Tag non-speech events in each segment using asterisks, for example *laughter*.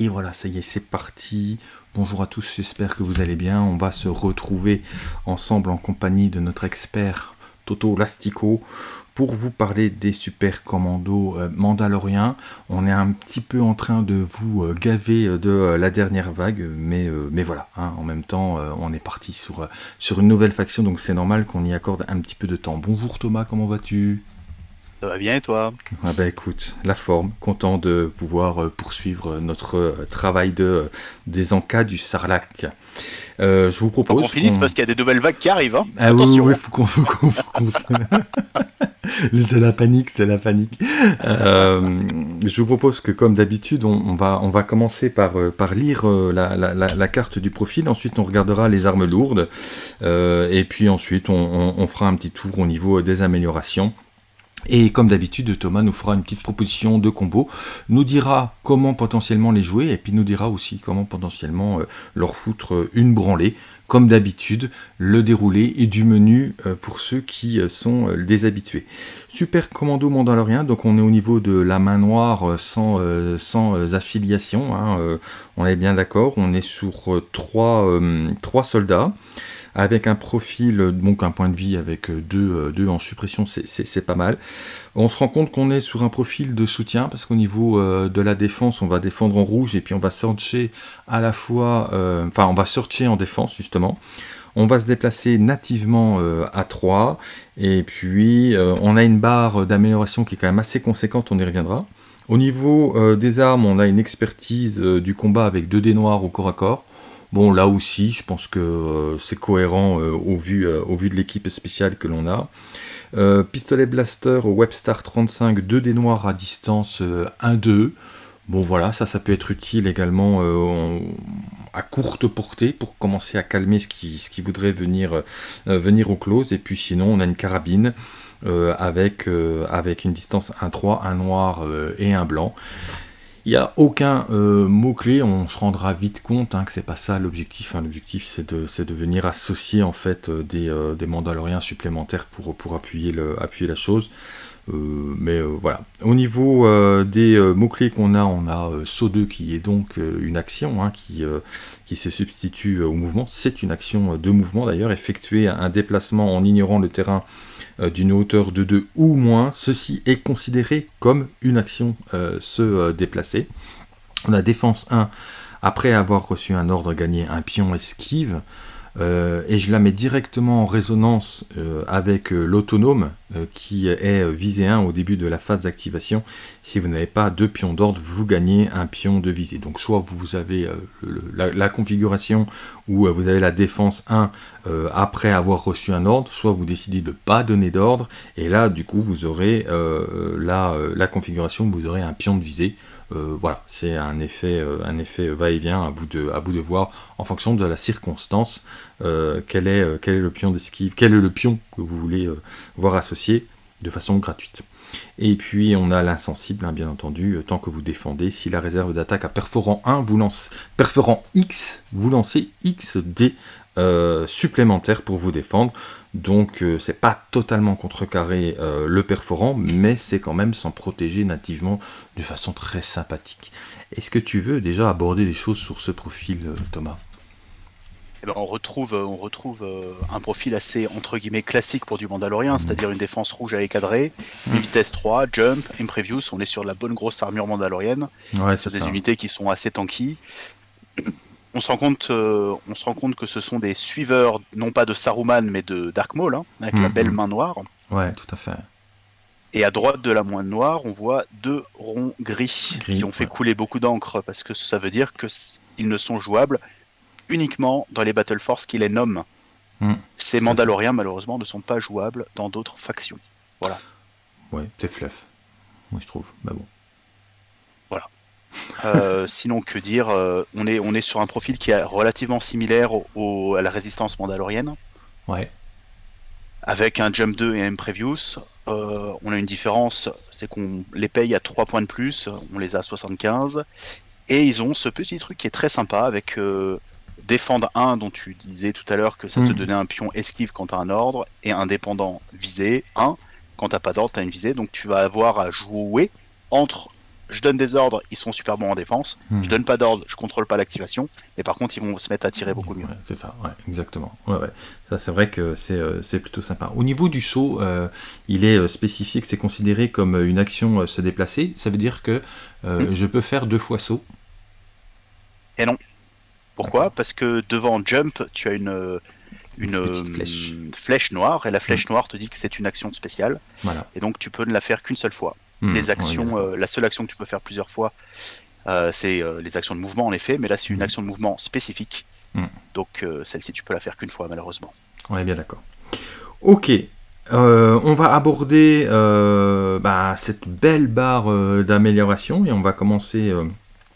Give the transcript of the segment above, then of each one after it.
Et voilà, ça y est, c'est parti. Bonjour à tous, j'espère que vous allez bien. On va se retrouver ensemble en compagnie de notre expert Toto Lastico pour vous parler des super commandos euh, mandaloriens. On est un petit peu en train de vous euh, gaver euh, de la dernière vague, mais, voilà, hein, en même temps, on est parti sur une nouvelle faction, donc c'est normal qu'on y accorde un petit peu de temps. Bonjour Thomas, comment vas-tu? Ça va bien et toi ah bah écoute, la forme, content de pouvoir euh, poursuivre notre euh, travail de euh, des encas du Sarlac. je vous propose. qu'on finisse parce qu'il y a des nouvelles vagues qui arrivent. Hein. Ah Attention. Oui, oui, faut qu'on. *laughs* c'est la panique, c'est la panique. je vous propose que, comme d'habitude, on, va, on va commencer par, par lire la, la, la, carte du profil. Ensuite, on regardera les armes lourdes. et puis ensuite, on, on, fera un petit tour au niveau des améliorations. Et comme d'habitude, Thomas nous fera une petite proposition de combo, nous dira comment potentiellement les jouer, et puis nous dira aussi comment potentiellement euh, leur foutre euh, une branlée. Comme d'habitude, le déroulé et du menu euh, pour ceux qui sont des habitués. Super commando mandalorien, donc on est au niveau de la main noire sans, sans affiliation, hein, on est bien d'accord, on est sur trois, trois soldats avec un profil, donc un point de vie avec deux, deux en suppression, c'est pas mal. On se rend compte qu'on est sur un profil de soutien, parce qu'au niveau euh, de la défense, on va défendre en rouge, et puis on va searcher à la fois, euh, on va en défense justement. On va se déplacer nativement euh, à 3, et puis on a une barre d'amélioration qui est quand même assez conséquente, on y reviendra. Au niveau des armes, on a une expertise du combat avec 2 dés noirs au corps à corps. Bon, là aussi, je pense que euh, c'est cohérent euh, au, vu, euh, au vu de l'équipe spéciale que l'on a. pistolet blaster Webstar 35, 2 des noirs à distance 1-2. Bon voilà, ça, ça peut être utile également à courte portée pour commencer à calmer ce qui, ce voudrait venir, venir au close. Et puis sinon, on a une carabine avec, avec une distance 1-3, un noir et un blanc. Il n'y a aucun euh, mot-clé, on se rendra vite compte hein, que c'est pas ça l'objectif. Hein. L'objectif c'est de, de, venir associer en fait euh, des, euh, des, Mandaloriens supplémentaires pour, appuyer la chose. Mais voilà. Au niveau des mots-clés qu'on a, on a SO2 qui est donc une action hein, qui, se substitue au mouvement. C'est une action de mouvement d'ailleurs, effectuer un déplacement en ignorant le terrain euh, d'une hauteur de 2 ou moins, ceci est considéré comme une action euh, se euh, déplacer. On a défense 1, après avoir reçu un ordre gagné un pion esquive, euh, et je la mets directement en résonance euh, avec euh, l'autonome qui est visé 1 au début de la phase d'activation. Si vous n'avez pas deux pions d'ordre, vous gagnez un pion de visée. Donc soit vous avez la, configuration où vous avez la défense 1 après avoir reçu un ordre, soit vous décidez de ne pas donner d'ordre, et là du coup vous aurez la, la configuration où vous aurez un pion de visée. Euh, voilà, c'est un effet, euh, un effet va-et-vient à vous de, à vous de voir en fonction de la circonstance euh, quel est, quel est le pion est le pion que vous voulez voir associé de façon gratuite. Et puis on a l'insensible, hein, bien entendu, tant que vous défendez. Si la réserve d'attaque a perforant 1, vous X, vous lancez X dés supplémentaires pour vous défendre. Donc euh, c'est pas totalement contrecarré euh, le perforant, mais c'est quand même s'en protéger nativement de façon très sympathique. Est-ce que tu veux déjà aborder des choses sur ce profil, euh, Thomas? Eh ben, on retrouve, on retrouve un profil assez entre guillemets classique pour du Mandalorien, mmh. c'est-à-dire une défense rouge à cadrée, une mmh. vitesse 3, jump, imprevious, on est sur la bonne grosse armure mandalorienne, ouais, c'est des unités qui sont assez tanky on se rend compte, euh, on se rend compte que ce sont des suiveurs, non pas de Saruman, mais de Dark Maul, hein, avec la mhm. belle main noire. Ouais, tout à fait. Et à droite de la main noire, on voit deux ronds gris, qui ont fait couler beaucoup d'encre, parce que ça veut dire qu'ils ne sont jouables uniquement dans les Battle Force qui les nomment. Hmm. Ces Mandaloriens, malheureusement, ne sont pas jouables dans d'autres factions. Voilà. Ouais, c'est fluff, moi je trouve. Mais bon. Euh, sinon, que dire euh, on, est, on est sur un profil qui est relativement similaire au, à la résistance mandalorienne. Ouais. Avec un Jump 2 et un Previous. Euh, on a une différence, c'est qu'on les paye à 3 points de plus, on les a à 75. Et ils ont ce petit truc qui est très sympa avec Défendre 1, dont tu disais tout à l'heure que ça te mm. donnait un pion esquive quand tu as un ordre, et indépendant visé 1. Quand t'as pas d'ordre, tu as une visée, donc tu vas avoir à jouer entre je donne des ordres, ils sont super bons en défense. Hmm. Je donne pas d'ordre, je contrôle pas l'activation. Mais par contre, ils vont se mettre à tirer beaucoup mieux. Ouais, c'est ça, ouais, exactement. Ouais, ouais. Ça, c'est vrai que c'est euh, plutôt sympa. Au niveau du saut, euh, il est euh, spécifié que c'est considéré comme une action euh, se déplacer. Ça veut dire que Hmm. je peux faire deux fois saut. Pourquoi Parce que devant jump, tu as une, flèche. flèche noire, et la flèche noire te dit que c'est une action spéciale, Voilà. et donc tu peux ne la faire qu'une seule fois. Hmm, les actions, euh, la seule action que tu peux faire plusieurs fois, euh, c'est euh, les actions de mouvement en effet, mais là c'est une Mhm. action de mouvement spécifique. Mhm. Donc celle-ci tu peux la faire qu'une fois malheureusement. On est bien d'accord. Ok. Euh, on va aborder euh, bah, cette belle barre euh, d'amélioration et on va commencer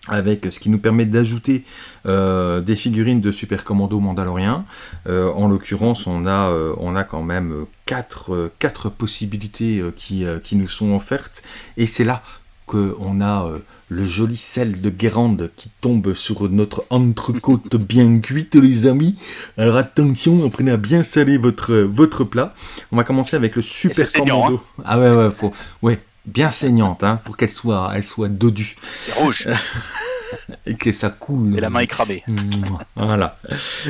avec ce qui nous permet d'ajouter euh, des figurines de Super Commando Mandalorien. Euh, en l'occurrence, on, a, euh, on a quand même quatre, quatre possibilités qui, qui nous sont offertes et c'est là qu'on a le joli sel de Guérande qui tombe sur notre entrecôte *laughs* bien cuite, les amis. Alors attention, apprenez à bien saler votre, votre plat. On va commencer avec le super saignant, commando. Ah ouais, ouais, faut, ouais, bien saignante, hein, pour qu'elle soit, elle soit dodue C'est rouge *laughs* et que ça coule. et la main est cramée. *laughs* Voilà.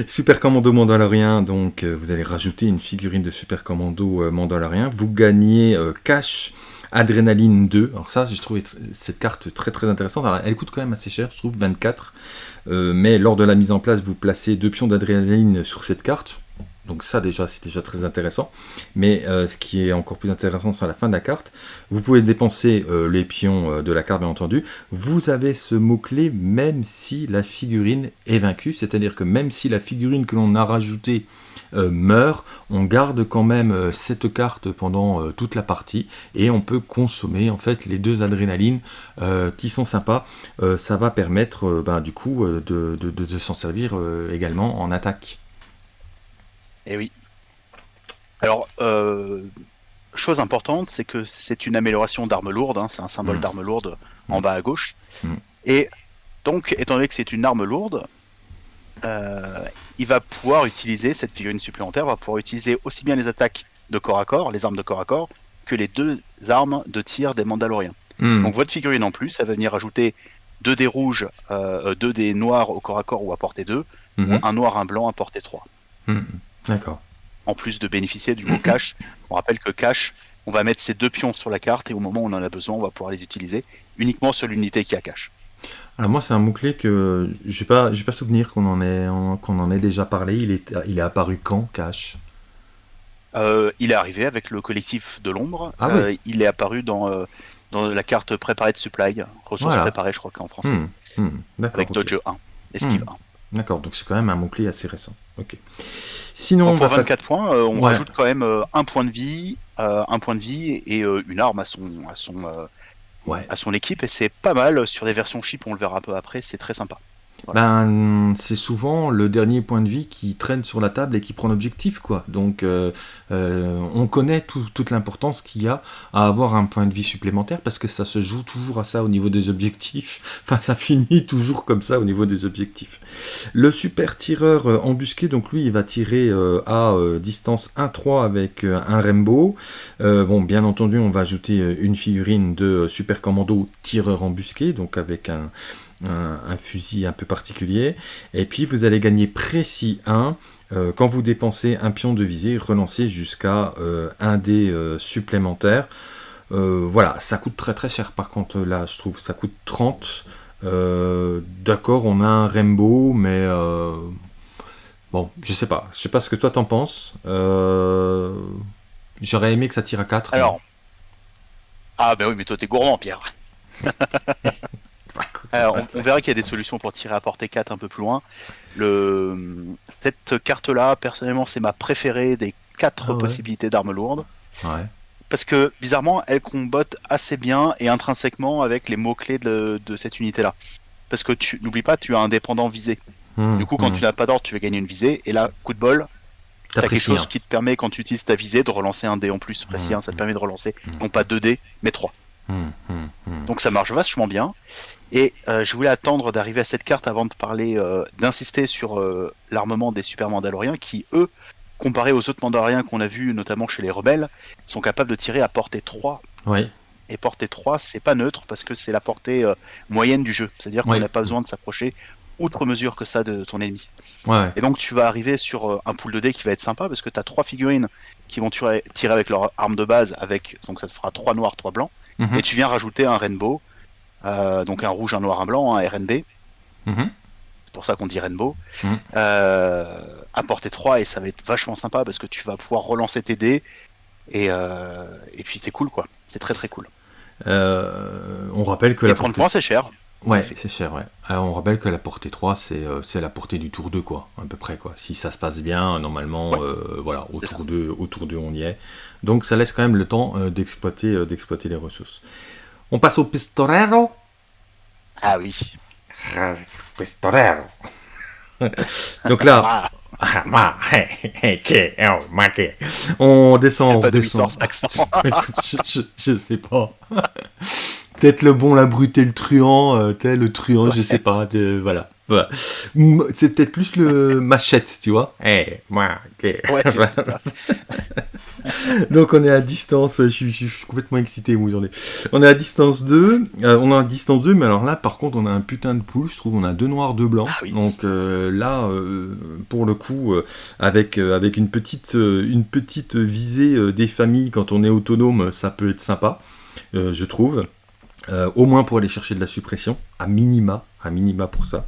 Super Commando Mandalorien, donc euh, vous allez rajouter une figurine de Super Commando euh, Mandalorien. Vous gagnez euh, Cash Adrénaline 2. Alors ça, j'ai trouvé tr- cette carte très très intéressante. Alors, elle coûte quand même assez cher, je trouve, 24. Euh, mais lors de la mise en place, vous placez deux pions d'adrénaline sur cette carte. Donc ça déjà, c'est déjà très intéressant. Mais euh, ce qui est encore plus intéressant, c'est à la fin de la carte. Vous pouvez dépenser euh, les pions euh, de la carte, bien entendu. Vous avez ce mot-clé même si la figurine est vaincue. C'est-à-dire que même si la figurine que l'on a rajoutée meurt, on garde quand même cette carte pendant toute la partie. Et on peut consommer en fait les deux adrénalines qui sont sympas. Ça va permettre ben, du coup de, s'en servir également en attaque. Et Eh oui. Alors, euh, chose importante, c'est que c'est une amélioration d'arme lourde, hein, c'est un symbole Mm. d'arme lourde en Mm. bas à gauche. Mm. Et donc, étant donné que c'est une arme lourde, euh, il va pouvoir utiliser, cette figurine supplémentaire va pouvoir utiliser aussi bien les attaques de corps à corps, les armes de corps à corps, que les deux armes de tir des Mandaloriens. Hmm. Donc votre figurine en plus, elle va venir ajouter deux dés rouges, euh, deux dés noirs au corps à corps ou à portée 2, Mhm. ou un noir, un blanc à portée 3 Mhm. D'accord. en plus de bénéficier du mot *clears throat* cache. On rappelle que cache, on va mettre ces deux pions sur la carte et au moment où on en a besoin, on va pouvoir les utiliser uniquement sur l'unité qui a cache. Alors moi c'est un mot-clé que j'ai pas j'ai pas souvenir qu'on en ait en- qu'on en ait déjà parlé. Il est il est apparu quand Cash Euh, il est arrivé avec le collectif de l'ombre. Ah Euh, Il est apparu dans, euh, dans la carte préparée de supply, ressources Voilà. préparées, je crois qu'en français, Hmm. Hmm. Avec. Dojo 1, esquive Hmm. 1. D'accord. Donc c'est quand même un mot-clé assez récent. Ok. Sinon Donc, pour va passer- 24 points, euh, on Ouais. rajoute quand même euh, un point de vie, euh, un point de vie et une arme à son, à son, ouais. à son équipe et c'est pas mal sur des versions chip, on le verra un peu après, c'est très sympa. Ben, c'est souvent le dernier point de vie qui traîne sur la table et qui prend l'objectif, quoi. Donc, euh, euh, on connaît tout- toute l'importance qu'il y a à avoir un point de vie supplémentaire parce que ça se joue toujours à ça au niveau des objectifs. *laughs* Enfin, ça finit toujours comme ça au niveau des objectifs. Le super tireur euh, embusqué, donc lui, il va tirer à distance 1-3 avec un Rainbow. Bon, bien entendu, on va ajouter une figurine de super commando tireur embusqué, donc avec un un, un fusil un peu particulier. Et puis vous allez gagner précis 1 euh, quand vous dépensez un pion de visée, relancez jusqu'à euh, un dé euh, supplémentaire. Voilà, ça coûte très très cher par contre là, je trouve, ça coûte 30. Euh, D'accord, on a un Rainbow, mais bon, je sais pas. Je sais pas ce que toi t'en penses. J'aurais aimé que ça tire à 4. Alors, ah ben oui, mais toi t'es gourmand, Pierre. *laughs* Alors, on, on verra qu'il y a des solutions pour tirer à portée 4 un peu plus loin. Le... Cette carte-là, personnellement, c'est ma préférée des quatre Ah ouais. possibilités d'armes lourdes. Ouais. Parce que, bizarrement, elle combotte assez bien et intrinsèquement avec les mots-clés de, de cette unité-là. Parce que tu n'oublie pas, tu as un dépendant visé. Hmm, Du coup, quand hmm. tu n'as pas d'ordre, tu vas gagner une visée. Et là, coup de bol, t'as quelque chose hein. qui te permet, quand tu utilises ta visée, de relancer un dé en plus précis. Mhm. hein. ça te permet de relancer non pas 2 dés, mais 3. Hmm, hmm, hmm. Donc ça marche vachement bien. Et euh, je voulais attendre d'arriver à cette carte avant de parler, euh, d'insister sur euh, l'armement des super mandaloriens qui, eux, comparé aux autres mandaloriens qu'on a vus, notamment chez les rebelles, sont capables de tirer à portée 3 Ouais. Et portée 3, c'est pas neutre parce que c'est la portée moyenne du jeu. C'est-à-dire qu'on n'a pas besoin de s'approcher outre mesure que ça de ton ennemi. Ouais. Et donc tu vas arriver sur un pool de dés qui va être sympa parce que tu as trois figurines qui vont tirer, tirer avec leur arme de base, avec donc ça te fera 3 noirs, 3 blancs. Mhm. Et tu viens rajouter un rainbow, euh, donc un rouge, un noir, un blanc, un RNB. Mhm. C'est pour ça qu'on dit rainbow. Mhm. Euh, à portée 3 et ça va être vachement sympa parce que tu vas pouvoir relancer tes dés. Et, euh, et puis c'est cool quoi, c'est très très cool. Euh, on rappelle que Et la 30 portée... points c'est cher. Ouais, c'est cher, ouais. Alors, on rappelle que la portée 3, c'est euh, la portée du tour 2, quoi, à peu près, quoi. Si ça se passe bien, normalement, Ouais. euh, voilà, au tour, ça. 2, au tour 2, on y est. Donc, ça laisse quand même le temps euh, d'exploiter euh, d'exploiter les ressources. On passe au pistolero. Ah oui. Pistolero. Donc là, Ah, on descend, on pas de descend. licence accent. *laughs* Je, je, je sais pas. *laughs* Peut-être le bon, la brute et le truand, euh, le truand, je sais pas. de- voilà. Voilà. C'est peut-être plus le machette, tu vois. Eh, moi, ok. Ouais, c'est. *laughs* *laughs* Donc on est à distance, je suis, je suis complètement excité moi j'en ai. On est à distance 2, euh, on est à distance 2, mais alors là par contre on a un putain de pool, je trouve on a deux noirs, deux blancs. Ah oui. Donc euh, là euh, pour le coup avec, avec une, petite, une petite visée des familles quand on est autonome, ça peut être sympa, je trouve. Euh, au moins pour aller chercher de la suppression, à minima, à minima pour ça.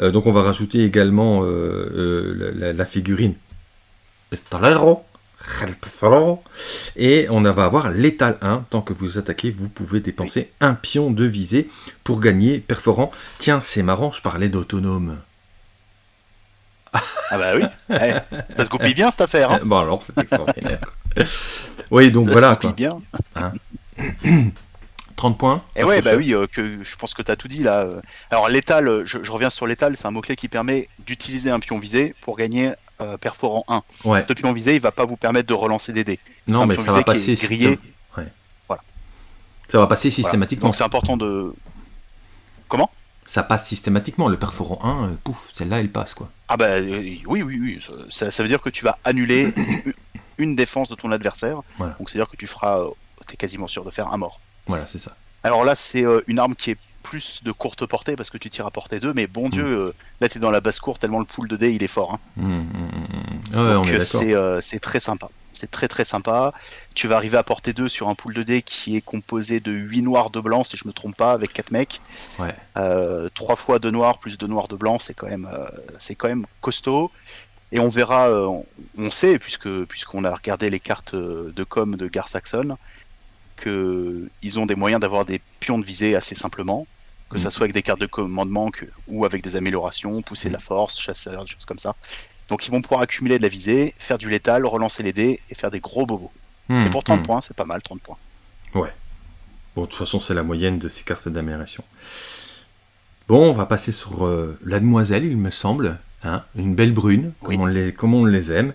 Euh, donc on va rajouter également euh, la, la- la figurine Pistolero, et on va avoir l'étal 1. Tant que vous attaquez, vous pouvez dépenser un pion de visée pour gagner perforant. Tiens, c'est marrant, je parlais d'autonome. Ah bah oui. Ouais. Ça te copie bien cette affaire. Hein Bon alors, c'est extraordinaire. oui, donc Ça voilà se quoi. bien. *clears throat* 30 points. Et pas ouais, bah oui, euh, que je pense que tu as tout dit là. euh. Alors l'étal, euh, je, je reviens sur l'étal, c'est un mot-clé qui permet d'utiliser un pion visé pour gagner euh, perforant 1. Ouais. Pion visé, il va pas vous permettre de relancer des dés. Non, un mais ça va passer. grillé. ça- ouais. Voilà. Ça va passer Voilà. systématiquement. Donc c'est important de. Comment? Ça passe systématiquement. Le perforant 1, euh, pouf, celle-là, elle passe quoi. Ah bah euh, oui, oui, oui. ça- Ça, veut dire que tu vas annuler *coughs* une- défense de ton adversaire. Voilà. Donc c'est à dire que tu feras, euh, t'es quasiment sûr de faire un mort. Voilà, c'est ça. Alors là, c'est euh, une arme qui est plus de courte portée parce que tu tires à portée 2, mais Mm. bon Dieu, euh, là t'es dans la basse cour tellement le pool de dés il est fort. hein. Ouais, on Donc euh, c'est euh, très sympa. C'est très très sympa. Tu vas arriver à portée 2 sur un pool de dés qui est composé de 8 noirs, 2 blancs, si je me trompe pas, avec 4 mecs. Ouais. Euh, 3 fois 2 noirs plus 2 noirs, 2 blancs, c'est quand, même, euh, c'est quand même costaud. Et on verra, euh, on- sait, puisqu'on a regardé les cartes euh, de com de Gar Saxon, qu'ils ont des moyens d'avoir des pions de visée assez simplement, que ça Mm. soit avec des cartes de commandement que- ou avec des améliorations, pousser de la force, chasseur, des choses comme ça. Donc ils vont pouvoir accumuler de la visée, faire du létal, relancer les dés et faire des gros bobos. Hum, Et pour 30 hum. points, c'est pas mal, 30 points. Bon, de toute façon, c'est la moyenne de ces cartes d'amélioration. Bon, on va passer sur euh, la demoiselle, il me semble. Hein une belle brune, Oui. comme, on les, comme on les aime.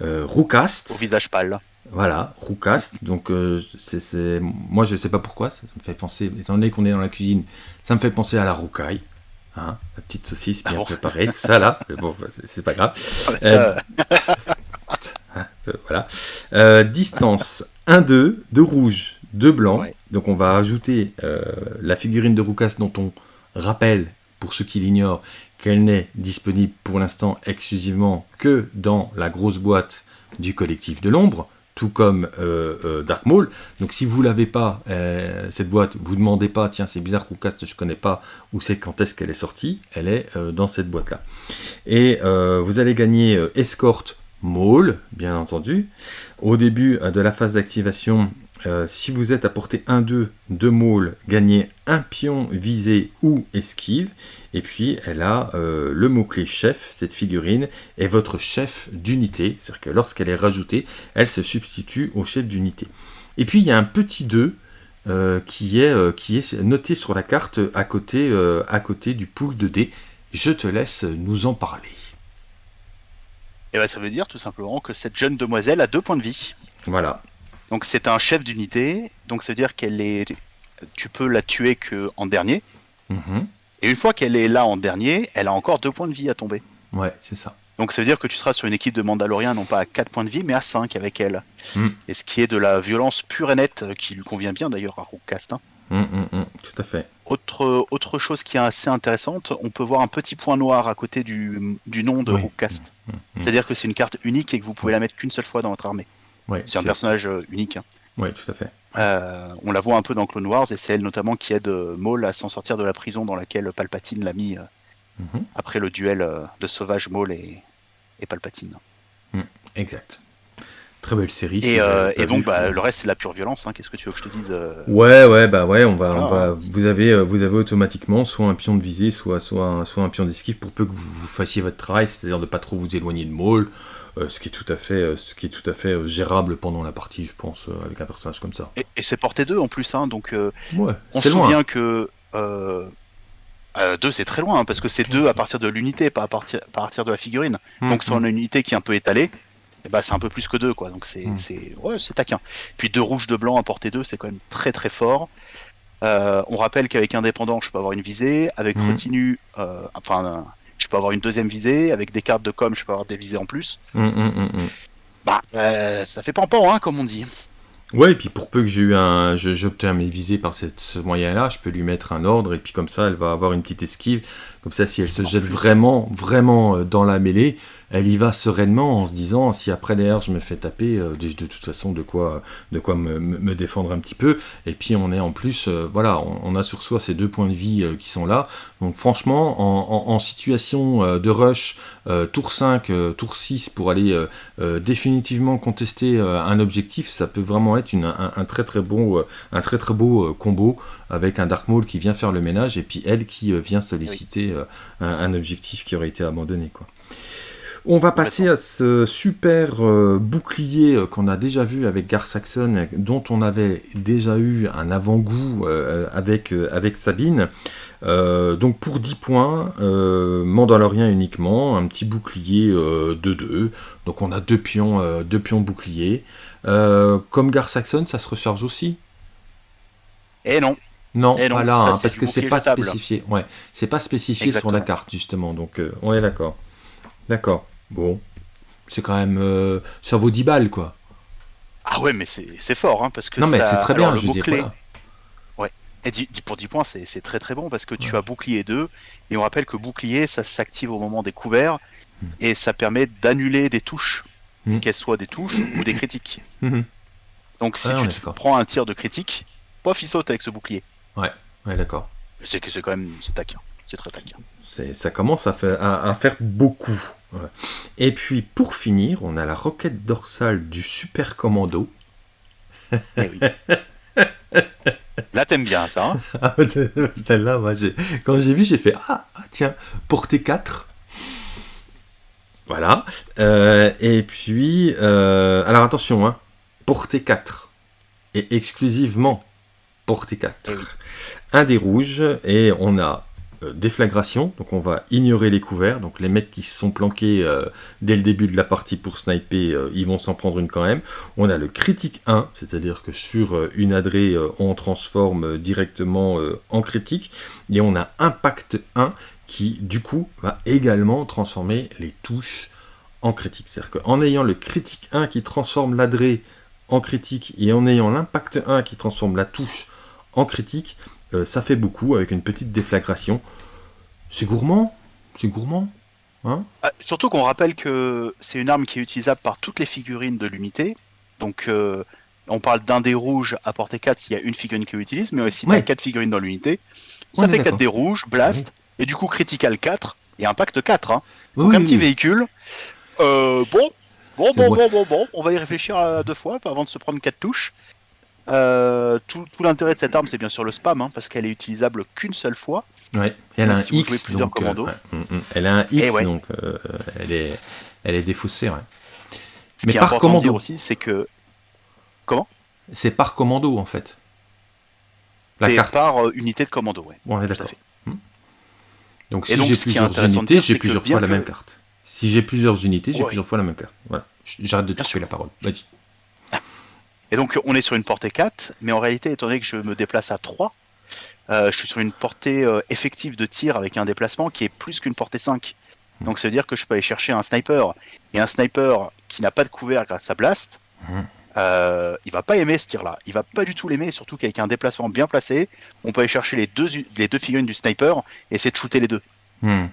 Euh, roucaste. Au visage pâle. Voilà, roucaste. Donc, euh, c'est, moi, je sais pas pourquoi. Ça, ça me fait penser, étant donné qu'on est dans la cuisine, ça me fait penser à la roucaille. Hein, la petite saucisse bien Ah bon préparée, tout ça là. *laughs* Mais bon, c'est, pas grave. Ah, ça, Hein, euh, voilà. Euh, distance 1-2, 2 rouges, 2 blancs. Ouais. Donc on va ajouter euh, la figurine de Roucas dont on rappelle, pour ceux qui l'ignorent, qu'elle n'est disponible pour l'instant exclusivement que dans la grosse boîte du collectif de l'ombre, tout comme euh, euh, Dark Maul. Donc si vous l'avez pas, euh, cette boîte, vous demandez pas, tiens c'est bizarre Roucas, je connais pas, où c'est quand est-ce qu'elle est sortie, elle est dans cette boîte-là. Et euh, vous allez gagner escorte Maul, bien entendu. Au début de la phase d'activation, euh, si vous êtes à portée 1-2 de Maul, gagnez un pion visé ou esquive. Et puis elle a euh, le mot-clé chef, cette figurine, est votre chef d'unité. C'est-à-dire que lorsqu'elle est rajoutée, elle se substitue au chef d'unité. Et puis il y a un petit 2 euh, qui, est, qui est noté sur la carte à côté, à côté du pool de dés. Je te laisse nous en parler. Et ben, ça veut dire tout simplement que cette jeune demoiselle a deux points de vie. Voilà. Donc c'est un chef d'unité, donc ça veut dire qu'elle est, tu peux la tuer que en dernier. Mhm. Et une fois qu'elle est là en dernier, elle a encore deux points de vie à tomber. Ouais, c'est ça. Donc ça veut dire que tu seras sur une équipe de Mandaloriens non pas à 4 points de vie mais à 5 avec elle. Mm. Et ce qui est de la violence pure et nette euh, qui lui convient bien d'ailleurs à Rookcast. hein. Hum, hum, tout à fait. Autre, autre chose qui est assez intéressante, on peut voir un petit point noir à côté du, du nom de Oui. Rookcast. C'est-à-dire que c'est une carte unique et que vous pouvez la mettre qu'une seule fois dans votre armée. Ouais, C'est un personnage euh, unique. hein. ouais, tout à fait. Euh, on la voit un peu dans Clone Wars et c'est elle notamment qui aide euh, Maul à s'en sortir de la prison dans laquelle Palpatine l'a mis euh, Mhm. après le duel de sauvage Maul et, et Palpatine. Exact. Très belle série. Et, euh, donc bah, le reste c'est la pure violence. hein. Qu'est-ce que tu veux que je te dise Ouais, ouais, bah ouais, on va, on va, vous avez, vous avez automatiquement soit un pion de visée, soit, soit, un, soit un pion d'esquive pour peu que vous, vous fassiez votre travail, c'est-à-dire de pas trop vous éloigner de Maul, ce qui est tout à fait, euh, ce qui est tout à fait euh, gérable pendant la partie, je pense, euh, avec un personnage comme ça. Et, et c'est porté 2 en plus, hein, donc euh, Ouais, on c'est se loin. souvient que 2 c'est très loin hein, parce que c'est 2 à partir de l'unité, pas à partir, à partir de la figurine. Hum, Donc si on a une unité qui est un peu étalée, et bah, c'est un peu plus que 2 quoi. Donc c'est Mm. c'est ouais, c'est taquin. Puis 2 rouges, 2 blancs à portée 2, c'est quand même très très fort. Euh, on rappelle qu'avec indépendant, je peux avoir une visée, avec euh, enfin, euh, je peux avoir une deuxième visée, avec des cartes de com, je peux avoir des visées en plus. Hum, hum, hum. Bah, euh, ça fait pan-pan, hein, comme on dit. Ouais, et puis pour peu que j'ai eu un, j'obtiens mes visées par cette, ce moyen-là, je peux lui mettre un ordre, et puis comme ça, elle va avoir une petite esquive. Comme ça, si elle se jette vraiment, vraiment euh, dans la mêlée, elle y va sereinement en se disant, si après derrière je me fais taper, euh, de toute façon de quoi, de quoi me, défendre un petit peu. Et puis on est en plus, euh, voilà, on, on a sur soi ces deux points de vie euh, qui sont là. Donc franchement, en, en- en situation de rush, tour 5, euh, tour 6, pour aller définitivement contester un objectif, ça peut vraiment être une- un, un très très bon, un très très beau combo avec un Dark Maul qui vient faire le ménage et puis elle qui vient solliciter euh, un, objectif qui aurait été abandonné. Quoi. On va passer à ce super euh, bouclier euh, qu'on a déjà vu avec Gar Saxon, dont on avait déjà eu un avant-goût avec, avec Sabine. Donc pour 10 points, Mandalorien uniquement, un petit bouclier de 2. Donc on a deux pions, deux pions boucliers. Euh, comme Gar Saxon, ça se recharge aussi? Et non, Non, pas là, ça, hein, parce que c'est pas jetable. spécifié. Ouais, c'est pas spécifié sur la carte justement. Donc euh, on est d'accord. D'accord. Bon, c'est quand même, euh, ça vaut 10 balles quoi. ah ouais, mais c'est fort, hein, parce que Non mais c'est très alors, bien, le je veux dire. Et pour 10 points, c'est très très bon parce que tu Ouais. as bouclier 2, et on rappelle que bouclier, ça s'active au moment des couverts, Hmm. et ça permet d'annuler des touches, Hmm. qu'elles soient des touches ou des critiques. Mhm. Donc si Ah, tu te prends un tir de critique, pof, il saute avec ce bouclier. Ouais, d'accord. C'est que c'est quand même, c'est taquin, c'est très taquin. Ça commence à faire, à, à faire beaucoup. Ouais. Et puis pour finir, on a la roquette dorsale du super commando. Eh oui. *laughs* Là t'aimes bien ça, hein *laughs* Ah, Celle-là, moi, j'ai- quand j'ai vu, j'ai fait ah, ah, tiens, portée 4. Voilà. Euh, et puis, euh, alors attention, hein, portée 4. Et exclusivement portée 4. Eh oui. Un des rouges, et on a euh, déflagration, donc on va ignorer les couverts. Donc les mecs qui se sont planqués euh, dès le début de la partie pour sniper, euh, ils vont s'en prendre une quand même. On a le critique 1, c'est-à-dire que sur une adrée, on transforme directement en critique. Et on a impact 1 qui, du coup, va également transformer les touches en critique. C'est-à-dire qu'en ayant le critique 1 qui transforme l'adré en critique et en ayant l'impact 1 qui transforme la touche en critique, euh, ça fait beaucoup avec une petite déflagration. C'est gourmand C'est gourmand Hein? Ah, surtout qu'on rappelle que c'est une arme qui est utilisable par toutes les figurines de l'unité. Donc euh, on parle d'un dé rouge à portée 4 s'il y a une figurine qui l'utilise, mais si tu Ouais. as 4 figurines dans l'unité, ça fait 4 d'accord. dés rouges, blast, et du coup critical 4 et impact 4. Hein. Oui, Donc un oui, petit oui. véhicule. Euh, bon, bon, bon, bon, bon, bon, on va y réfléchir à deux fois avant de se prendre 4 touches. Euh, tout tout l'intérêt de cette arme, c'est bien sûr le spam, hein, parce qu'elle est utilisable qu'une seule fois. Ouais, et elle a un si jouez X, donc, euh, ouais, elle a un Eh X, ouais. donc euh, elle, est, elle est défaussée. Ouais. Ce Mais qui par commando. dire aussi, c'est que C'est par commando en fait. La carte. par euh, unité de commando. Ouais. Bon, on est d'accord. fait. Donc si j'ai plusieurs unités, j'ai plusieurs fois la même carte. Si j'ai plusieurs unités, j'ai plusieurs fois la même carte. Voilà. J'arrête de couper la parole. Vas-y. Et donc on est sur une portée 4, mais en réalité, étant donné que je me déplace à 3, euh, je suis sur une portée euh, effective de tir avec un déplacement qui est plus qu'une portée 5. Mhm. Donc ça veut dire que je peux aller chercher un sniper. Et un sniper qui n'a pas de couvert grâce à Blast, Mhm. euh, il va pas aimer ce tir-là. Il va pas du tout l'aimer, surtout qu'avec un déplacement bien placé, on peut aller chercher les deux, les deux figurines du sniper et essayer de shooter les deux. Mhm.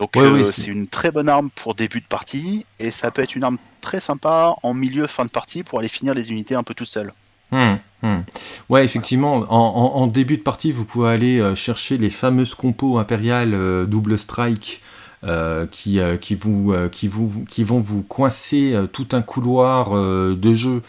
Donc Ouais, euh, oui, c'est- une très bonne arme pour début de partie et ça peut être une arme très sympa en milieu fin de partie pour aller finir les unités un peu tout seul. Hmm, hmm. Ouais, effectivement, en, en- en début de partie, vous pouvez aller euh, chercher les fameuses compos impériales euh, double strike euh, qui, euh, qui, vous, euh, qui, vous, qui vont vous coincer tout un couloir de jeu.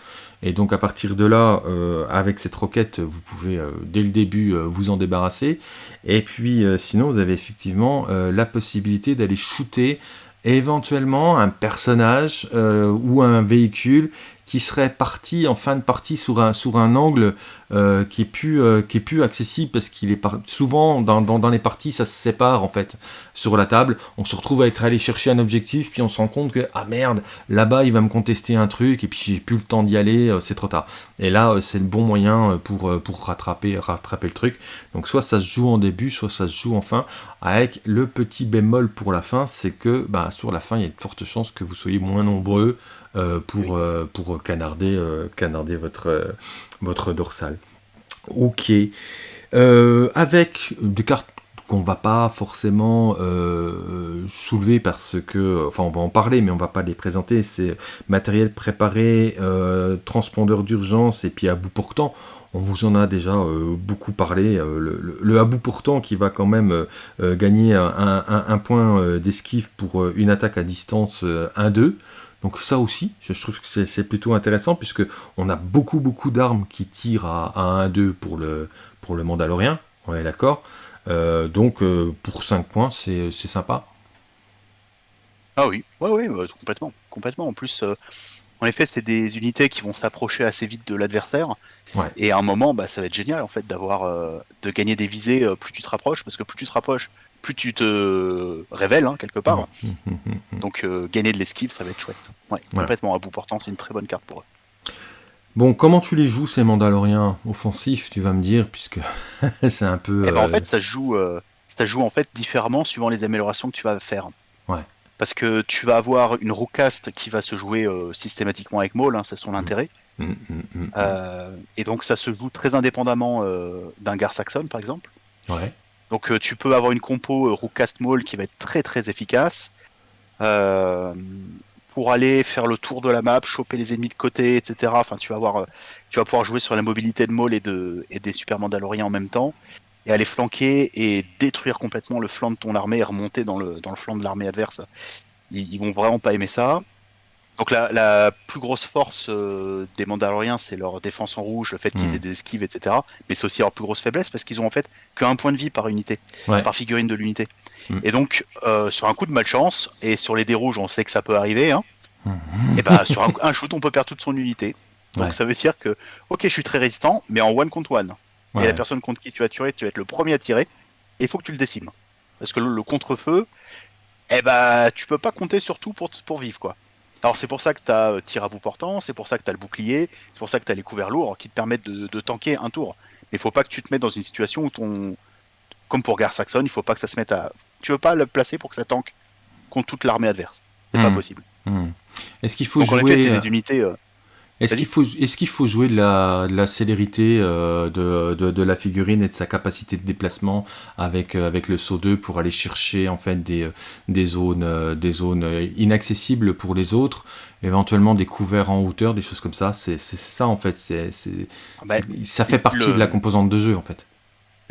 Et donc à partir de là, euh, avec cette roquette, vous pouvez euh, dès le début euh, vous en débarrasser. Et puis sinon, vous avez effectivement la possibilité d'aller shooter éventuellement un personnage ou un véhicule qui serait parti en fin de partie sur un, sur un angle euh, qui, est plus, euh, qui est plus accessible parce qu'il est par- souvent dans, dans, dans les parties ça se sépare en fait sur la table. On se retrouve à être allé chercher un objectif puis on se rend compte que ah merde là-bas il va me contester un truc et puis j'ai plus le temps d'y aller euh, c'est trop tard. Et là c'est le bon moyen pour, pour rattraper, rattraper le truc. Donc soit ça se joue en début soit ça se joue en fin. Avec le petit bémol pour la fin c'est que bah, sur la fin il y a de fortes chances que vous soyez moins nombreux pour, pour canarder, canarder votre, votre dorsale. Ok. Euh, avec des cartes qu'on va pas forcément euh, soulever parce que, enfin on va en parler mais on va pas les présenter, c'est matériel préparé, euh, transpondeur d'urgence et puis à bout portant. On vous en a déjà beaucoup parlé. le, le- à bout portant qui va quand même gagner un, point d'esquive pour une attaque à distance euh, 1-2. Donc ça aussi, je trouve que c'est plutôt intéressant puisque on a beaucoup beaucoup d'armes qui tirent à, à 1-2 pour le, pour le Mandalorien, on est d'accord. Euh, donc euh, pour 5 points, c'est sympa. Ah oui, ouais, ouais, ouais, complètement, complètement. En plus, euh, en effet, c'est des unités qui vont s'approcher assez vite de l'adversaire. Ouais. Et à un moment, bah, ça va être génial en fait d'avoir, euh, de gagner des visées euh, plus tu te rapproches, parce que plus tu te rapproches, plus tu te révèles hein, quelque part. Hum. Donc euh, gagner de l'esquive, ça va être chouette. Ouais, Voilà. complètement à bout portant, c'est une très bonne carte pour eux. Bon, comment tu les joues ces Mandaloriens offensifs, tu vas me dire, puisque *laughs* c'est un peu... Et ben, en fait, ça joue, ça joue en fait différemment suivant les améliorations que tu vas faire. Ouais. Parce que tu vas avoir une roucast qui va se jouer systématiquement avec Maul, hein, c'est son intérêt. Hum, hum, hum. Euh, et donc ça se joue très indépendamment euh, d'un Gar Saxon par exemple. Ouais. Donc euh, tu peux avoir une compo Roucast Maul qui va être très très efficace pour aller faire le tour de la map, choper les ennemis de côté, etc. Enfin tu vas avoir, tu vas pouvoir jouer sur la mobilité de Maul et, de, et des Super Mandaloriens en même temps et aller flanquer et détruire complètement le flanc de ton armée et remonter dans le, dans le flanc de l'armée adverse. Ils, ils vont vraiment pas aimer ça. Donc la, la plus grosse force euh, des Mandaloriens, c'est leur défense en rouge, le fait qu'ils Mm. aient des esquives, etc. Mais c'est aussi leur plus grosse faiblesse parce qu'ils ont en fait qu'un point de vie par unité, Ouais. par figurine de l'unité. Mm. Et donc euh, sur un coup de malchance, et sur les dés rouges, on sait que ça peut arriver, hein, et ben sur un, un shoot, on peut perdre toute son unité. Donc Ouais. ça veut dire que, ok, je suis très résistant, mais en one contre one. Ouais. Et la personne contre qui tu vas tirer, tu vas être le premier à tirer, et il faut que tu le décimes. Parce que le, le contre-feu, eh ben, tu peux pas compter sur tout pour, pour vivre, quoi. Alors c'est pour ça que tu as tir à bout portant, c'est pour ça que tu as le bouclier, c'est pour ça que tu as les couverts lourds qui te permettent de, de tanker un tour. Mais il faut pas que tu te mettes dans une situation où ton... Comme pour Gar Saxon, il faut pas que ça se mette à... Tu veux pas le placer pour que ça tanque contre toute l'armée adverse. C'est pas Mm. possible. Hum. Est-ce qu'il faut Donc en jouer... effet, c'est euh, des unités... euh, Est-ce qu'il faut, est qu'il faut jouer de la, de la célérité euh, de, de, de la figurine et de sa capacité de déplacement avec, euh, avec le saut 2 pour aller chercher en fait des, euh, des zones, euh, des zones inaccessibles pour les autres, éventuellement des couverts en hauteur, des choses comme ça? C'est ça en fait. C'est c'est- bah, c'est- ça fait partie le- de la composante de jeu en fait.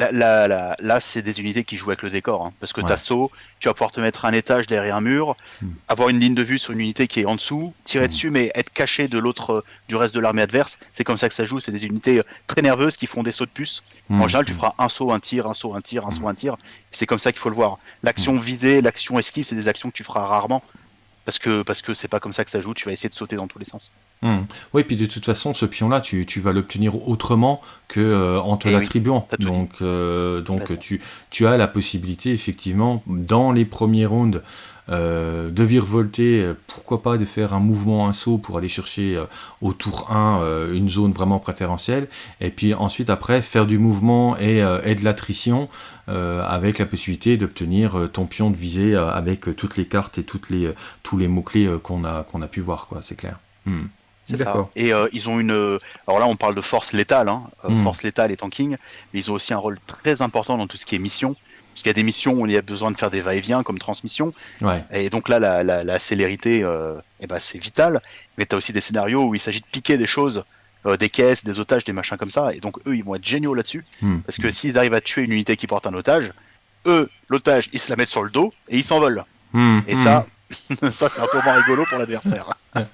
Là, là, là, là, c'est des unités qui jouent avec le décor. hein, parce que Ouais. t'as saut, tu vas pouvoir te mettre un étage derrière un mur, Hmm. avoir une ligne de vue sur une unité qui est en dessous, tirer Hmm. dessus, mais être caché de l'autre, euh, du reste de l'armée adverse. C'est comme ça que ça joue. C'est des unités euh, très nerveuses qui font des sauts de puce. Hum, En général, tu feras un saut, un tir, un saut, un tir, un Hmm. saut, un tir. C'est comme ça qu'il faut le voir. L'action visée, l'action esquive, c'est des actions que tu feras rarement. Parce que parce que c'est pas comme ça que ça joue. Tu vas essayer de sauter dans tous les sens. Hum. Oui, puis de toute façon, ce pion-là, tu, tu vas l'obtenir autrement que euh, en te Eh oui, l'attribuant. donc, euh, donc tu, tu as la possibilité, effectivement, dans les premiers rounds, de virevolter, pourquoi pas de faire un mouvement, un saut pour aller chercher au tour 1 une zone vraiment préférentielle, et puis ensuite après faire du mouvement et, et de l'attrition avec la possibilité d'obtenir ton pion de visée avec toutes les cartes et toutes les, tous les mots-clés qu'on a, qu'on a pu voir, quoi, c'est clair. Hmm. C'est ça. Et euh, ils ont une. Alors là, on parle de force létale, hein, euh, hmm. force létale et tanking, mais ils ont aussi un rôle très important dans tout ce qui est mission. Parce qu'il y a des missions où il y a besoin de faire des va-et-vient comme transmission. Et donc là, la, la, célérité, euh, eh ben, c'est vital. Mais tu as aussi des scénarios où il s'agit de piquer des choses, des caisses, des otages, des machins comme ça. Et donc eux, ils vont être géniaux là-dessus. Hmm. Parce que s'ils arrivent à tuer une unité qui porte un otage, eux, l'otage, ils se la mettent sur le dos et ils s'envolent. Et ça, *laughs* ça c'est un peu moins rigolo pour l'adversaire. *laughs*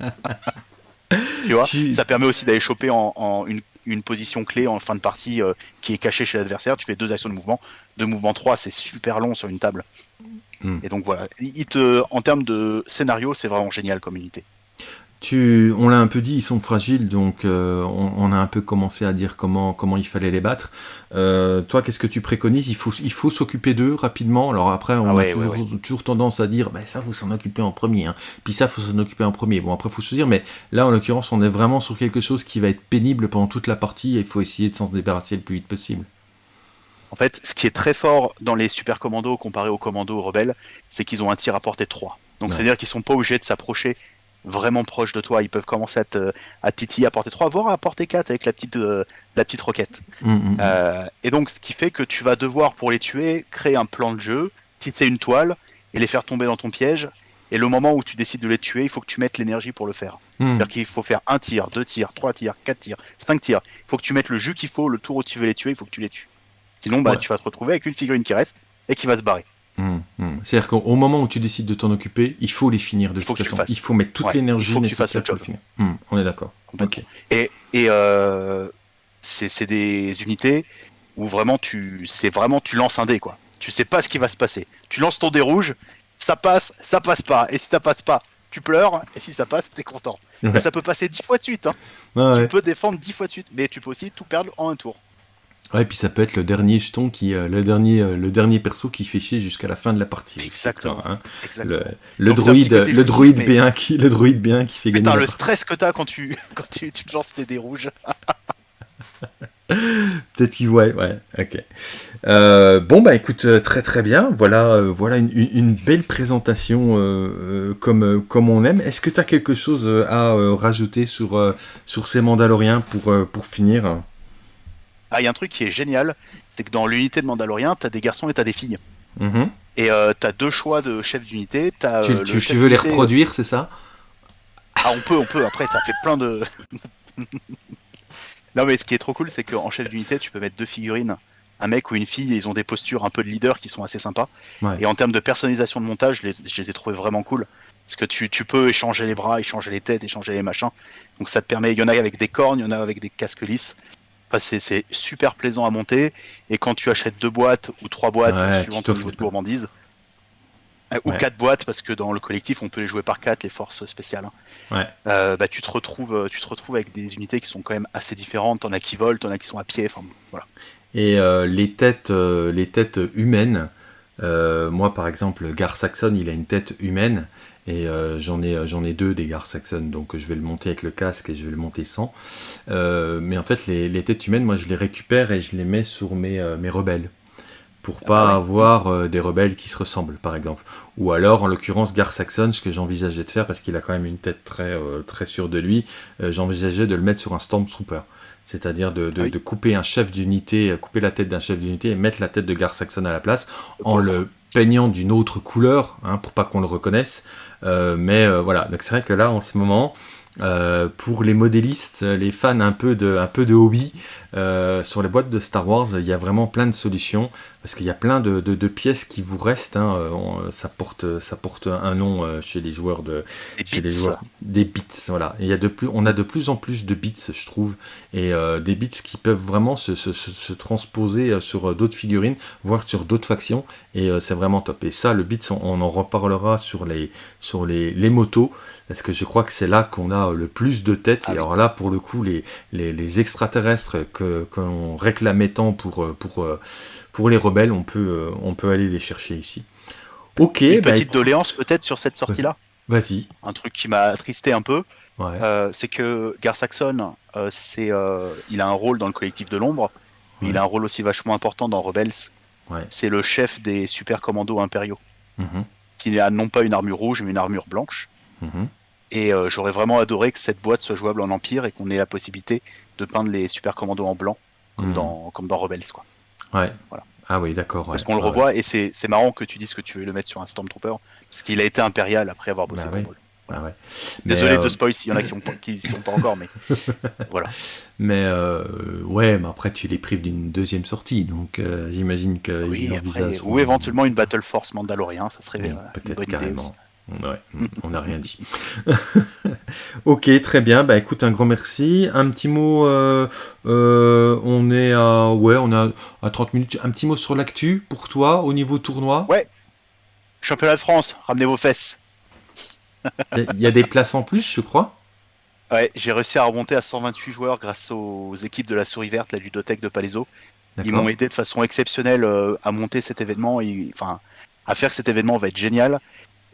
tu vois, ça permet aussi d'aller choper en, une, position clé en fin de partie euh, qui est cachée chez l'adversaire. Tu fais deux actions de mouvement. Deux mouvements 3, c'est super long sur une table. Hmm. Et donc voilà, en termes de scénario, c'est vraiment génial comme unité on l'a un peu dit, ils sont fragiles, donc euh, on, a un peu commencé à dire comment, comment il fallait les battre. Euh, toi, qu'est-ce que tu préconises? Il faut, il faut s'occuper d'eux rapidement. Alors après, on ah a toujours, tendance à dire, bah, ça, faut s'en occuper en premier. Hein. Puis ça, faut s'en occuper en premier. Bon, après, faut se dire, mais là, en l'occurrence, on est vraiment sur quelque chose qui va être pénible pendant toute la partie et il faut essayer de s'en débarrasser le plus vite possible. En fait, ce qui est très fort dans les super commandos comparé aux commandos rebelles, c'est qu'ils ont un tir à portée 3. Donc, c'est-à-dire qu'ils sont pas obligés de s'approcher vraiment proche de toi. Ils peuvent commencer à, te, à titiller à portée 3, voire à portée 4 avec la petite, euh, la petite roquette. Mm, mm, mm. Euh, et donc, ce qui fait que tu vas devoir, pour les tuer, créer un plan de jeu, tisser une toile et les faire tomber dans ton piège. Et le moment où tu décides de les tuer, il faut que tu mettes l'énergie pour le faire. C'est-à-dire qu'il faut faire un tir, deux tirs, trois tirs, quatre tirs, cinq tirs. Il faut que tu mettes le jus qu'il faut, le tour où tu veux les tuer, il faut que tu les tues. Sinon, bah, tu vas te retrouver avec une figurine qui reste et qui va te barrer. Hum, hum. C'est-à-dire qu'au moment où tu décides de t'en occuper, il faut les finir de toute façon. Il faut mettre toute l'énergie nécessaire pour les finir. Hum, on est d'accord. Et, et euh, c'est des unités où vraiment tu, c'est vraiment tu lances un dé quoi. Tu sais pas ce qui va se passer. Tu lances ton dé rouge, ça passe, ça passe pas. Et si ça passe pas, tu pleures. Et si ça passe, t'es content. Mais ça peut passer dix fois de suite. Hein. tu peux défendre dix fois de suite, mais tu peux aussi tout perdre en un tour. Ouais, et puis ça peut être le dernier jeton qui, euh, le dernier, euh, le dernier perso qui fait chier jusqu'à la fin de la partie. Exactement. Hein. Le, droïde, le droïde B1 qui, le droïde B1 qui fait gagner. le stress que t'as quand tu, *laughs* quand tu, tu lances des dés rouges. *laughs* Peut-être qu'il ouais, ouais, ok. Euh, bon bah écoute, très très bien. Voilà, voilà une, une, belle présentation comme comme on aime. Est-ce que tu as quelque chose à rajouter sur sur ces Mandaloriens pour pour finir? Ah, il y a un truc qui est génial, c'est que dans l'unité de Mandalorien, t'as des garçons et t'as des filles. Mhm. Et euh, t'as deux choix de chef d'unité. Tu, euh, tu, veux les reproduire, c'est ça? Ah, on peut, on peut. Après, ça fait plein de. *laughs* non, mais ce qui est trop cool, c'est qu'en chef d'unité, tu peux mettre deux figurines. Un mec ou une fille, ils ont des postures un peu de leader qui sont assez sympas. Et en termes de personnalisation de montage, je les, je les ai trouvés vraiment cool. Parce que tu, tu, peux échanger les bras, échanger les têtes, échanger les machins. Donc ça te permet, il y en a avec des cornes, il y en a avec des casques lisses c'est super plaisant à monter. Et quand tu achètes deux boîtes ou trois boîtes, suivant ton niveau de gourmandise, euh, ou quatre boîtes, parce que dans le collectif, on peut les jouer par quatre, les forces spéciales. Hein. Euh, bah, tu, te retrouves, euh, tu te retrouves avec des unités qui sont quand même assez différentes. T'en as qui volent, t'en as qui sont à pied. Enfin, voilà. Et les, têtes, les têtes humaines, moi par exemple, Gar Saxon, il a une tête humaine. Et euh, j'en ai, deux des Gar Saxon, donc je vais le monter avec le casque et je vais le monter sans. Euh, mais en fait, les, les, têtes humaines, moi je les récupère et je les mets sur mes, euh, mes rebelles. Pour ah pas avoir des rebelles qui se ressemblent, par exemple. Ou alors, en l'occurrence, Gar Saxon, ce que j'envisageais de faire, parce qu'il a quand même une tête très, très sûre de lui, j'envisageais de le mettre sur un Stormtrooper. C'est-à-dire de, de, de, couper un chef d'unité, couper la tête d'un chef d'unité et mettre la tête de Gar Saxon à la place, en le peignant d'une autre couleur, hein, pour pas qu'on le reconnaisse. Euh, mais euh, voilà, donc c'est vrai que là, en ce moment, euh, pour les modélistes, les fans un peu de, un peu de hobby, euh, sur les boîtes de Star Wars, il y a vraiment plein de solutions parce qu'il y a plein de, de, pièces qui vous restent. Hein, ça, porte, ça porte un nom euh, chez les joueurs de des chez les joueurs des bits. Voilà, il y a de plus, on a de plus en plus de bits, je trouve, et euh, des bits qui peuvent vraiment se, se, se transposer sur d'autres figurines, voire sur d'autres factions, et c'est vraiment top. Et ça, le bits, on, en reparlera sur les sur les, les motos parce que je crois que c'est là qu'on a le plus de têtes. Ah et alors là, pour le coup, les, les, les extraterrestres que qu'on réclamait tant pour, euh, pour, euh, pour les rebelles, on peut, euh, on peut aller les chercher ici. Ok, Une bah, petite écoute, doléance peut-être sur cette sortie-là? vas-y. Un truc qui m'a attristé un peu, Ouais. euh, c'est que Gar Saxon, euh, c'est, euh, il a un rôle dans le collectif de l'ombre, mais Ouais. il a un rôle aussi vachement important dans Rebels. Ouais. C'est le chef des super commandos impériaux, Mhm, qui a non pas une armure rouge, mais une armure blanche. mhm. Et j'aurais vraiment adoré que cette boîte soit jouable en Empire et qu'on ait la possibilité de peindre les super commandos en blanc, comme, dans, comme dans Rebels. Quoi. Ouais. Voilà. Ah oui, d'accord. Parce qu'on le ouais, revoit, et c'est marrant que tu dises que tu veux le mettre sur un Stormtrooper, parce qu'il a été impérial après avoir bossé Bah. Maul. ouais, Désolé euh, de spoil s'il y en a qui ont pas- *laughs* qui y sont pas encore, mais *laughs* voilà. Mais euh, ouais, mais après tu les prives d'une deuxième sortie, donc euh, j'imagine qu'ils Oui, après, ou éventuellement une Battle Force Mandalorien, ça serait Oui, euh, peut-être idée carrément. Ouais, on n'a rien dit. *laughs* ok, très bien. Bah écoute, un grand merci. Un petit mot. euh, euh, on est à ouais, on est à, à 30 minutes. Un petit mot sur l'actu pour toi au niveau tournoi? Ouais. Championnat de France, ramenez vos fesses. Il y a des places en plus, je crois? Ouais, j'ai réussi à remonter à 128 joueurs grâce aux équipes de la Souris Verte, la ludothèque de Palaiso. Ils m'ont aidé de façon exceptionnelle euh, à monter cet événement, et, enfin, à faire que cet événement va être génial.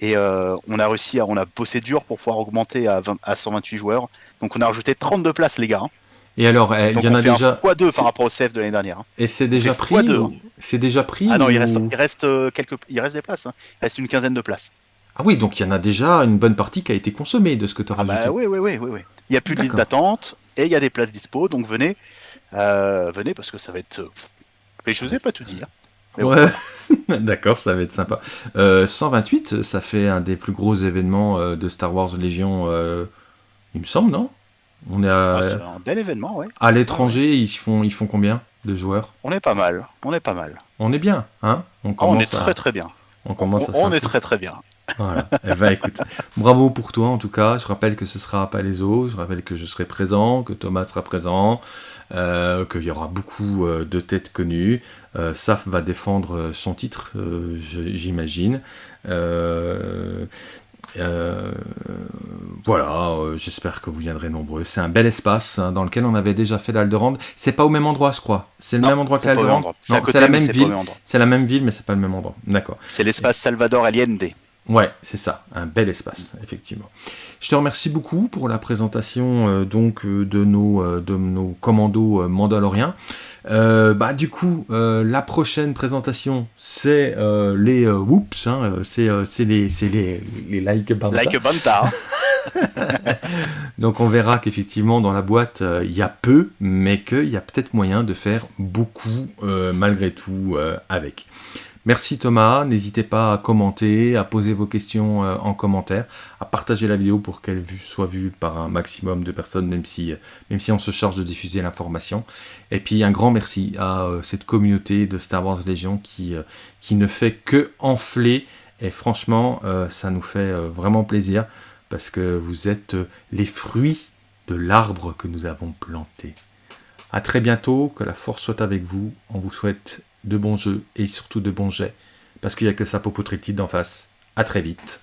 Et euh, on a réussi, à, on a bossé dur pour pouvoir augmenter à, 20 à 128 joueurs. Donc on a rajouté 32 places, les gars. hein. Et alors, eh, il y en a fait déjà. x2 c'est- par rapport au CF de l'année dernière. hein. Et c'est déjà pris ou- hein. C'est déjà pris Ah non, il reste, il reste euh, quelques, il reste des places. hein. Il reste une quinzaine de places. Ah oui, donc il y en a déjà une bonne partie qui a été consommée de ce que tu as Ah rajouté. bah oui, oui, oui, oui, oui. Il y a plus de liste d'attente et il y a des places dispo, donc venez, euh, venez parce que ça va être. Mais je vous ai pas tout dit. Bon, Ouais, *laughs* d'accord, ça va être sympa. Euh, 128, ça fait un des plus gros événements euh, de Star Wars Légion, euh, il me semble, non? On est à, ah, c'est un bel événement, ouais. à l'étranger, ils font, ils font combien de joueurs? On est pas mal, on est pas mal. On est bien, hein? On Ah, on commence, est très à, très bien. on On, commence à on est très très bien. Voilà. Eh ben, écoute, bravo pour toi en tout cas. Je rappelle que ce sera à Palaiso. Je rappelle que je serai présent, que Thomas sera présent, euh, qu'il y aura beaucoup euh, de têtes connues. Euh, Saf va défendre son titre, euh, j'imagine. Euh, euh, voilà, euh, j'espère que vous viendrez nombreux. C'est un bel espace hein, dans lequel on avait déjà fait l'Alderande. C'est pas au même endroit, je crois. C'est le Non, même endroit que l'Alderande. C'est la même ville. C'est la même ville, mais c'est pas le même endroit. D'accord. C'est l'espace Salvador Allende. Ouais, c'est ça, un bel espace, effectivement. Je te remercie beaucoup pour la présentation euh, donc euh, de nos euh, de nos commandos euh, mandaloriens. Bah du coup, la prochaine présentation, c'est les whoops, hein, c'est c'est les c'est les les like banta. Like Banta. *laughs* Donc on verra qu'effectivement dans la boîte il y a peu, mais qu'il y a peut-être moyen de faire beaucoup malgré tout avec. Merci Thomas, n'hésitez pas à commenter, à poser vos questions euh, en commentaire, à partager la vidéo pour qu'elle soit vue par un maximum de personnes, même si, même si on se charge de diffuser l'information. Et puis un grand merci à euh, cette communauté de Star Wars Légion qui, euh, qui ne fait que enfler, et franchement euh, ça nous fait euh, vraiment plaisir parce que vous êtes euh, les fruits de l'arbre que nous avons planté. À très bientôt, que la force soit avec vous. On vous souhaite de bons jeux et surtout de bons jets, parce qu'il n'y a que ça pour poutrer d'en face. À très vite.